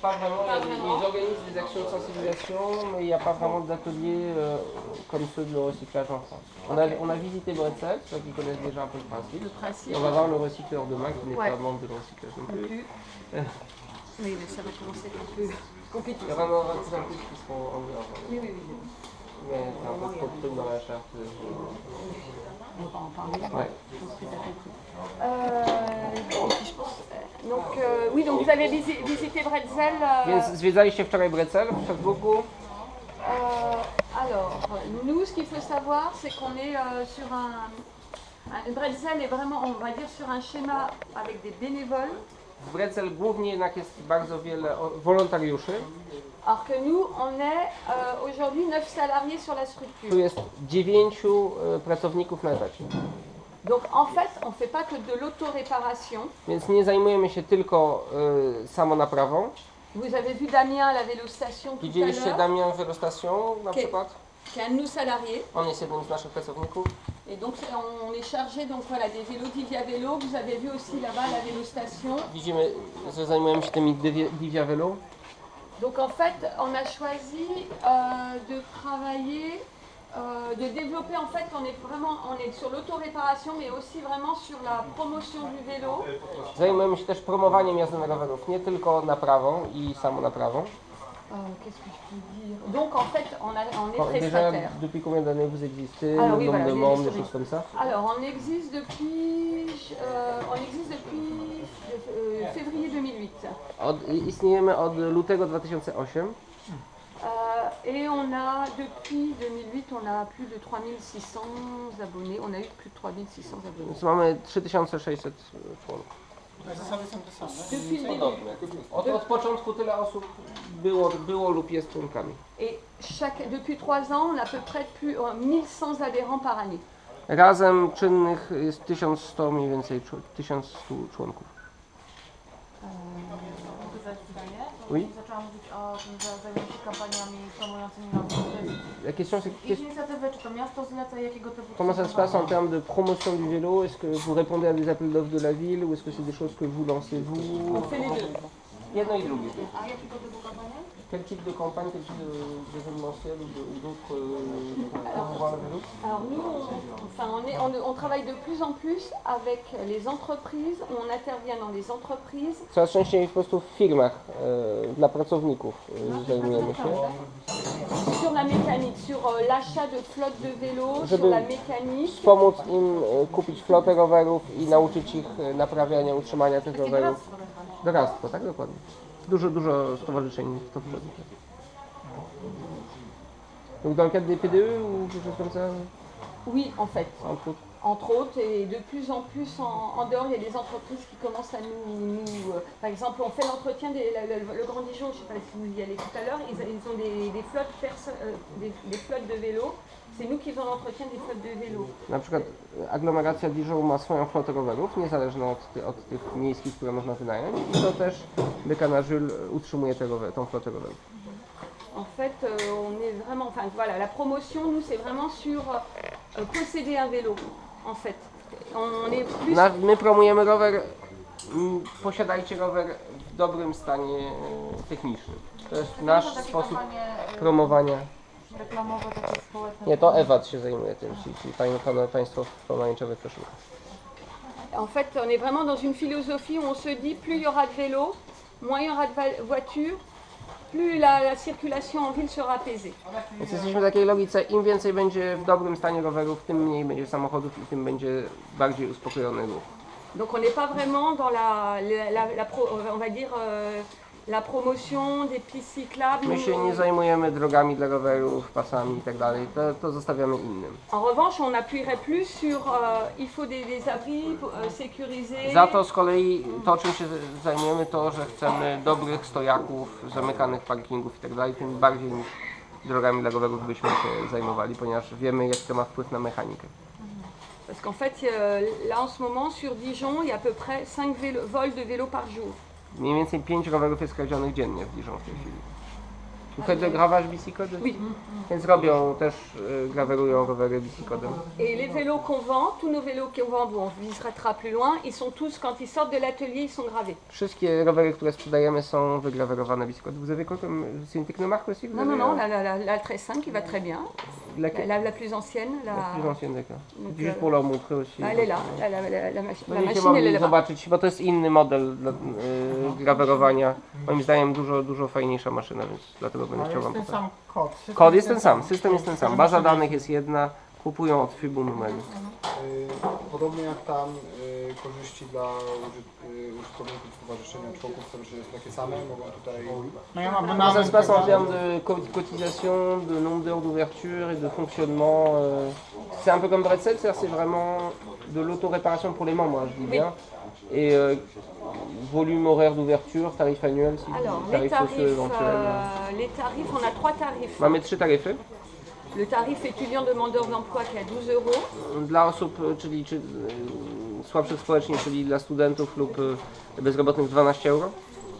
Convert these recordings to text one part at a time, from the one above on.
Pas vraiment, Pas ils, vraiment. ils organisent des actions de sensibilisation, mais il n'y a pas vraiment d'ateliers euh, comme ceux de le recyclage en France. On a, on a visité Bretzel, ceux qui connaissent déjà un peu le principe. Le principe. Et on va voir le recycleur demain qui n'est Ouais. pas membre de le recyclage non plus. Oui, mais ça va commencer un peu compliqué. Il y aura vraiment 25 plus qui seront en dehors. Oui, oui, oui. Mais c'est un peu trop de trucs dans la charte. On va en parler. Ouais. Euh, et puis je pense, euh, donc, euh, oui, donc vous avez visi- visité Bretzel. euh, Więc zwiedzaliście wczoraj Bretzel w Strasburgu. Euh, alors, nous, ce qu'il faut savoir, c'est qu'on est euh, sur un, un- Bretzel est vraiment, on va dire, sur un schéma avec des bénévoles, W Bretzel głównie jednak jest bardzo wiele wolontariuszy. alors que nous, on est euh, aujourd'hui 9 salariés sur la Tu structure. jest dziewięciu e, pracowników na etacie. Donc, en fait, on ne fait pas que de l'autoréparation. Więc nie zajmujemy się tylko e, samonaprawą. Vous avez vu Damien à la vélostation tout à l'heure, Damian Velostation na Okej. przykład? qui est un de nos salariés. On jest jednym z naszych pracowników. Et donc, on est chargé donc, voilà, des vélos Divia Vélo. Vous avez vu aussi là-bas la vélostation. Widzimy, że zajmujemy się tymi Divia- Divia Velo. Donc en fait, on a choisi euh, de travailler, euh, de développer en fait, on est vraiment, on est sur l'autoréparation, mais aussi vraiment sur la promotion du vélo. Zajmujemy się też promowaniem jazdy na rowerów, nie tylko naprawą i samonaprawą. Euh, Qu'est-ce que je peux dire Donc en fait, on, a, on est Bon, Déjà, prestataire. depuis combien d'années vous existez, Ah le oui, nombre voilà, de j'ai membres, des l'historique. choses comme ça Alors on existe depuis, euh, on existe depuis euh, février 2008. Od, istniejemy od lutego 2008. Euh, et on a, depuis 2008, on a plus de 3600 abonnés. On a eu plus de 3600 abonnés. Więc mamy 3600 członków. Depuis le début. Od, od początku tyle osób było, było lub jest członkami. Et chaque, depuis trois ans, on a à peu près plus, euh, 1100 adhérents par année. Razem czynnych jest 1100 mniej więcej, czu- 1100 członków. Oui. La question c'est comment ça se passe en termes de promotion du vélo Est-ce que vous répondez à des appels d'offres de la ville ou est-ce que c'est des choses que vous lancez vous On fait? Quel type de campagne, quel type de- d'événementiel ou d'autres euh, le vélo Alors nous, on, enfin, on, est, on, on travaille de plus en plus avec les entreprises. On intervient dans les entreprises. Coraz częściej po prostu w firmach e, dla pracowników e, zajmujemy się. Sur la mécanique, sur euh, l'achat de flottes de vélos, sur la mécanique. Pomóc im e, kupić flotę rowerów i nauczyć ich e, naprawiania, utrzymania tych rowerów. Doradztwo, tak dokładnie. Dużo, dużo stowarzyszeń w to wchodzi. Donc dans le cadre des PDE ou quelque chose comme ça Oui, en fait. autres entre autres, et de plus en plus en, en dehors, il y a des entreprises qui commencent à nous. nous, euh, par exemple, on fait l'entretien la- le, Grand Dijon, je ne sais pas si vous y allez tout à l'heure, ils, ils ont des, des flottes euh, des, des flottes de vélos. C'est nous qui faisons l'entretien des flottes de vélos. Na przykład e, aglomeracja Dijon ma swoją flotę rowerów, niezależną od, ty, od tych miejskich, które można wynająć. I to też Dekana Jules utrzymuje te rower, tą flotę rowerów. En fait, euh, on est vraiment. Enfin, voilà, la promotion, nous, c'est vraiment sur euh, posséder un vélo, en fait. On est plus. Na, my promujemy rower, posiadajcie rower w dobrym stanie e, technicznym. To jest Czy nasz takie sposób kampanie y, promowania. reklamowe, takie społeczne? Nie, to Ewat się zajmuje tym, czyli, czyli pani, pan, państwo w pomarańczowych koszulkach. En fait, on est vraiment dans une philosophie où on se dit plus il y aura de vélos, moins il y aura de va- voitures, plus la, la circulation en ville sera apaisée. Więc jesteśmy w takiej logice, im więcej będzie w dobrym stanie rowerów, tym mniej będzie samochodów i tym będzie bardziej uspokojony ruch. Donc on n'est pas vraiment dans la, la, la- pro- on va dire euh, la promotion des pistes cyclables. My się nie zajmujemy drogami dla rowerów, pasami i tak to, to zostawiamy innym. En revanche, on appuierait plus sur euh, il faut des, des abris euh, sécurisés. Za to z kolei to, czym się zajmujemy, to, że chcemy dobrych stojaków, zamykanych parkingów i tak tym bardziej niż drogami dla rowerów byśmy się zajmowali, ponieważ wiemy, jaki to ma wpływ na mechanikę. Parce qu'en fait, euh, là en ce moment, sur Dijon, il y a à peu près 5 vols de vélos par jour. Mniej więcej 5 rowerów jest kradzionych dziennie w Dijon w tej chwili. Faites de gravage bicicode Oui. Więc robią też, y, grawerują rowery bicicodem. Et les vélos qu'on vend, tous nos vélos qu'on vend, bon, on visitera plus loin, ils sont tous, quand ils sortent de l'atelier, ils sont gravés. Wszystkie rowery, które sprzedajemy są wygrawerowane bicicodem. Vous avez quoi comme... C'est une technomarque aussi vous Non, non, avez, non, euh, la, la, la, la 13.5 qui va très bien. La, Laquelle la, la plus ancienne, la, La plus ancienne, d'accord. Juste euh, pour leur montrer aussi. Elle est là, la, la, la, la, machi- la Będziecie machine elle est là-bas. zobaczyć, bo to jest inny model dla, y, grawerowania. Moim zdaniem dużo, dużo fajniejsza maszyna, więc dlatego będę Ale chciał jest wam ten pokazać. sam kod. System Kod jest ten sam, system jest ten sam. Baza danych jest jedna, kupują od Fibu numery. Y, Podobnie jak tam y, korzyści dla użyt, y, użytkowników stowarzyszenia, członków stowarzyszenia są takie same, mogą tutaj No ja mam Comment ça se passe en termes de co- cotisation, de nombre d'heures d'ouverture et de fonctionnement euh, C'est un peu comme Bretzel, c'est-à-dire c'est vraiment de l'auto-réparation pour les membres, hein, je dis bien. Et euh, volume horaire d'ouverture, tarif annuel, si Alors, les tarif tarifs, euh, les tarifs, on a trois tarifs. Mamy trzy taryfy. Le tarif étudiant demandeur d'emploi qui est à 12 euros. Dla osób, y, czyli czy, y, słabszych społecznie, czyli dla studentów lub y, bezrobotnych 12 euro,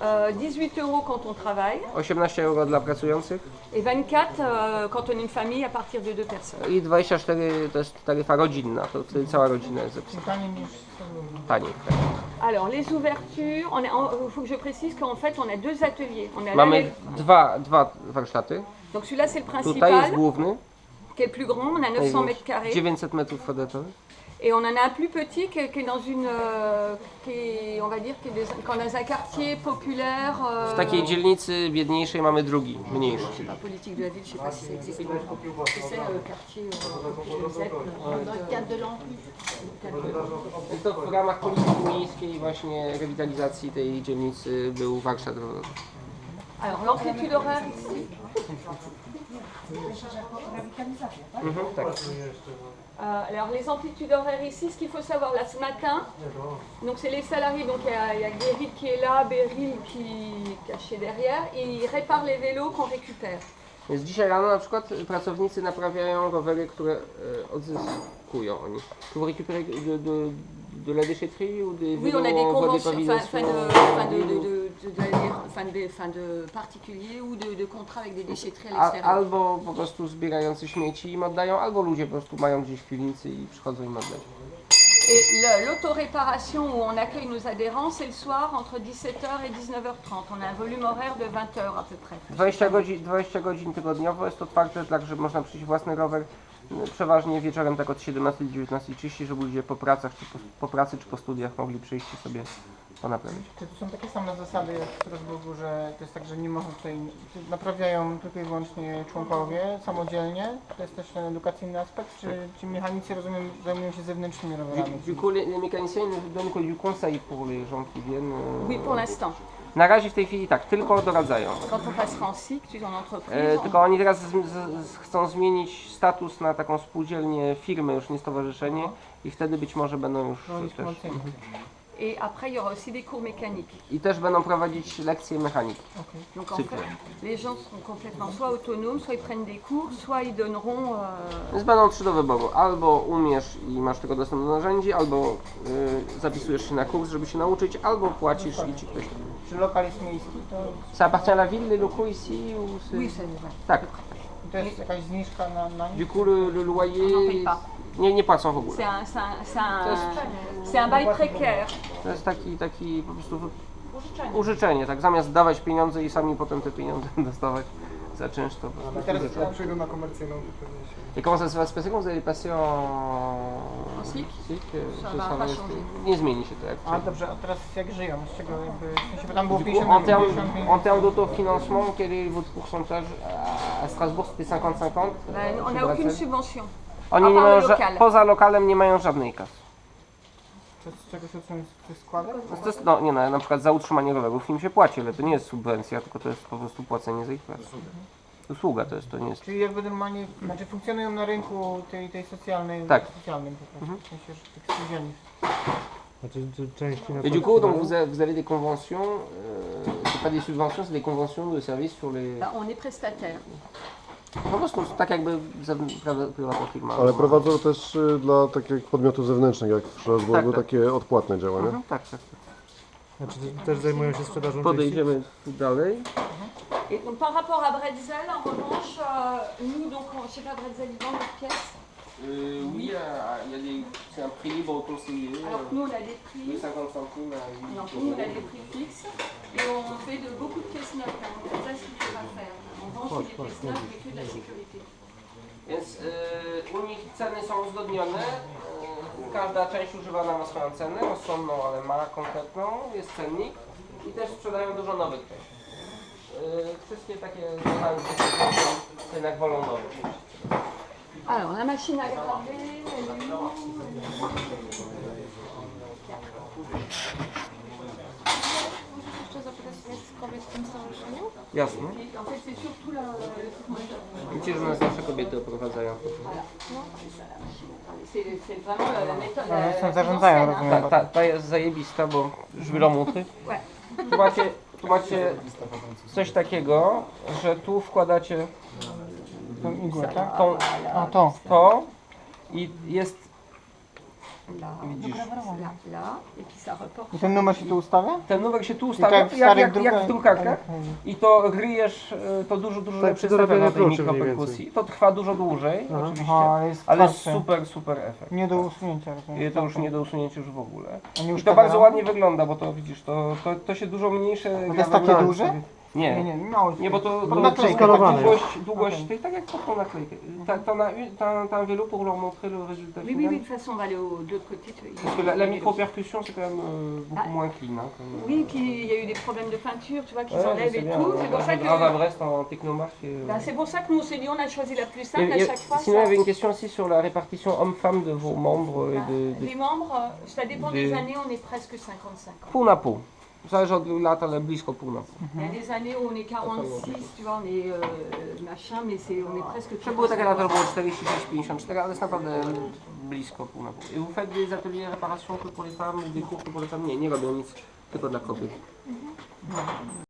Euh, 18 euros quand on travaille 18 euro dla pracujących et 24 euh, quand on est une famille à partir de deux personnes. i 24 to jest taryfa rodzinna, to wtedy cała rodzina jest zapisana. Taniej niż Taniej. Tak. Alors les ouvertures, on il faut que je précise qu'en fait on a deux ateliers. On a Mamy l'allée- dwa, dwa warsztaty. Donc celui-là c'est le Tutaj jest principal główny, qui est le plus grand, on a 900 mètres carrés 900 metrów kwadratowych. et on en a un plus petit qui est, qui est dans une euh, qui est, on va dire qui est des- qui est dans un quartier populaire. euh, W takiej dzielnicy biedniejszej mamy drugi, mniejszy. la politique de la ville, je sais pas si ça existe. Tu sais, euh, quartier euh, ZEP, I to w ramach polityki miejskiej właśnie rewitalizacji tej dzielnicy był warsztat rowerowy. Alors l'amplitude horaire ici. Mhm. Euh, alors les amplitudes horaires ici, ce qu'il faut savoir là ce matin, donc c'est les salariés, donc il y a, il y a Guéril qui est là, Beryl qui est caché derrière, et ils réparent les vélos qu'on récupère. Więc dzisiaj rano na przykład pracownicy naprawiają rowery, które e, odzyskują oni. Tu récupérer de, de, de la déchetterie ou des Oui, on a vélos des conventions, enfin, de, enfin, de, ou- de, particuliers ou de, de contrats avec des déchetteries à l'extérieur. albo po prostu zbierający śmieci im oddają, albo ludzie po prostu mają gdzieś w piwnicy i przychodzą im oddać. Et l'autoréparation où on accueille nos adhérents, c'est le soir entre 17h et 19h30. On a un volume horaire de 20 heures à peu près. 20 godzin, 20 godzin tygodniowo jest otwarte, tak że można przyjść własny rower. y, Przeważnie wieczorem tak od 17 do 19.30, żeby ludzie po pracach, czy po, po pracy, czy po studiach mogli przyjść i ponaprawić. Czy to są takie same zasady jak w Strasburgu, że to jest tak, że nie można tutaj, czy naprawiają tylko i wyłącznie członkowie samodzielnie? To jest też ten edukacyjny aspekt, czy ci mechanicy, rozumiem, zajmują się zewnętrznymi rowerami? du coup, les, les mécaniciens ne donnent que du conseil pour les gens qui viennent. euh. Oui, pour l'instant. Na razie w tej chwili tak, tylko doradzają. Quand on passera en cycle, tu es en entreprise. E, on- tylko oni teraz z, z, z, chcą zmienić status na taką spółdzielnię firmy, już nie stowarzyszenie i wtedy być może będą już też. Et après, il y aura aussi des cours mécaniques. I też będą prowadzić lekcje mechaniki. Donc en fait, les gens seront complètement soit autonomes, soit ils prennent des cours, soit ils donneront. euh, Więc będą trzy do wyboru. Albo umiesz i masz tylko dostęp do narzędzi, albo y, zapisujesz się na kurs, żeby się nauczyć, albo płacisz i ci ktoś. Czy lokal jest miejski, to, Ça appartient à la ville, les locaux ici ou c'est... Oui, c'est vrai. Tak. to jest jakaś zniżka na, na? Du coup, le, le loyer... On n'en paye pas. Nie, nie płacą w ogóle. C'est un, c'est un, c'est un, To jest- c'est un bail précaire. To jest taki, taki po prostu wy- użyczenie, tak? Zamiast dawać pieniądze i sami potem te pieniądze dostawać za czynsz, to po prostu teraz- użyczenie. jak przyjdą na komercyjną, to pewnie się... Et comment ça se va se passer quand vous allez passer en... En cycle cycle, Ça ce va sera pas resté- changer. Nie zmieni się to jak A dobrze, a teraz jak żyją? Z czego jakby, w sensie, bo tam było Du coup, 50 en termes, 55. en termes d'autofinancement, quel est votre pourcentage À- À Strasbourg, c'était 50-50 Ben, on chez n'a aucune subvention. Oni a nie mają ża- poza lokalem nie mają żadnej kasy. To z czego się uczymy? Z składek? No To jest, no nie no, na przykład za utrzymanie rowerów im się płaci, ale to nie jest subwencja, tylko to jest po prostu płacenie za ich pracę. Usługa to jest, to nie jest. Czyli jakby normalnie, znaczy funkcjonują na rynku tej, tej socjalnej, Tak. socjalnym po prostu, w sensie, że tych spółdzielni. Znaczy, czy części na Et du coup, donc vous avez, vous avez des conventions, euh, c'est pas des subventions, c'est des conventions de service sur les. Ben, on est prestataire. Po prostu tak jakby prywatna firma. Ale prowadzą też y, dla takich podmiotów zewnętrznych, jak w Strasburgu, Tak, tak. takie odpłatne działania. Mhm, tak, tak. tak. Znaczy, też zajmują się sprzedażą części? Podejdziemy tu dalej. Et donc par rapport à Bretzel, en revanche, euh, nous, donc, on- chez Bretzel, ils vendent des pièces. Euh, oui, il y a des, c'est un prix libre conseillé. Alors que nous, on a des de prix. 50 centimes à 8 Alors que nous, on a des prix fixes. Et on fait de beaucoup de pièces neuves. hein. Donc ça, c'est ce faut pas faire. De la sécurité. Więc y, u nich ceny są uzgodnione. Y, każda część używana ma swoją cenę, rozsądną, ale ma konkretną, jest cennik i też sprzedają dużo nowych części. Y, wszystkie takie mechanizmy jednak wolą nowych. Alors, la machine à graver, elle est où jest kobiet w tym stowarzyszeniu? Jasne. Widzicie, że nas zawsze kobiety oprowadzają. Ale zresztą la zarządzają, rozumiem. Ta, ta, ta jest zajebista, bo żwiromuty. Tu macie, tu macie coś takiego, że tu wkładacie Tą igłę, tak? tą, A to. to i jest, Là, widzisz, là, là, et puis ça reporte. I ten numer się tu ustawia? ten numer się tu ustawia, tak w jak, starych jak, jak w drukarkach i to ryjesz, y, to dużo, dużo Tak dorabianiu efekt na tej kluczy mniej mikroperkusji. To trwa dużo dłużej, Aha. oczywiście, Aha, ale jest ale super, super efekt. Nie do usunięcia, rozumiem. I to już nie do usunięcia już w ogóle. A nie I to uszkadza bardzo nam? ładnie wygląda, bo to widzisz, to, to, to się dużo mniejsze To jest takie duże? Nie, Nie, nie, mało. nie, bo to, to, to naklejkę. skalowane długość, długość Okej. tej, tak jak pod tą naklejkę. Ta, to na, ta, ta wielu pour leur montrer le résultat Oui, oui, final. oui, de toute façon, on va aller au- de l'autre côté. Parce que la, la micro-percussion, c'est quand même euh, beaucoup Ah. moins clean. Hein, comme, Oui, puis il y a eu des problèmes de peinture, tu vois, qu'ils Ouais, je enlèvent sais et bien, tout. on C'est pour ça un grave à que. Brest en technomarque. euh, Bah, c'est pour ça que nous on s'est dit on a choisi la plus et- simple à et- chaque fois. sinon, il y avait une question aussi sur la répartition homme-femme de vos membres et de, de Les membres, euh, ça dépend des- années, on est presque 50-50. pół na pół. Zależy od lat, ale blisko pół na pół. Il y a des années où on est 46, tu vois, on est euh, machin, mais c'est, on est presque Że były takie lata, że było 46-54, ale jest naprawdę blisko pół na pół. I vous faites des ateliers réparation que pour les femmes, des cours que pour les femmes? Nie, nie robią nic, tylko dla kobiet.